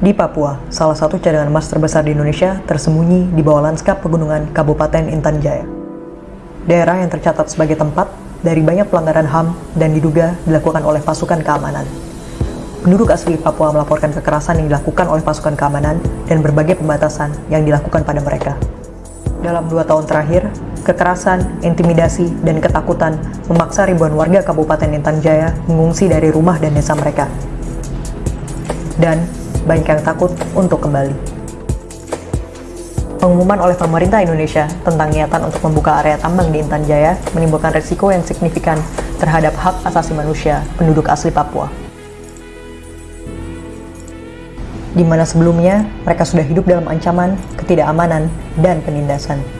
Di Papua, salah satu cadangan emas terbesar di Indonesia tersembunyi di bawah lanskap pegunungan Kabupaten Intan Jaya. Daerah yang tercatat sebagai tempat dari banyak pelanggaran HAM dan diduga dilakukan oleh pasukan keamanan. Penduduk asli Papua melaporkan kekerasan yang dilakukan oleh pasukan keamanan dan berbagai pembatasan yang dilakukan pada mereka. Dalam dua tahun terakhir, kekerasan, intimidasi, dan ketakutan memaksa ribuan warga Kabupaten Intan Jaya mengungsi dari rumah dan desa mereka. Dan banyak yang takut untuk kembali. Pengumuman oleh pemerintah Indonesia tentang niatan untuk membuka area tambang di Intan Jaya menimbulkan resiko yang signifikan terhadap hak asasi manusia penduduk asli Papua. Di mana sebelumnya mereka sudah hidup dalam ancaman, ketidakamanan, dan penindasan.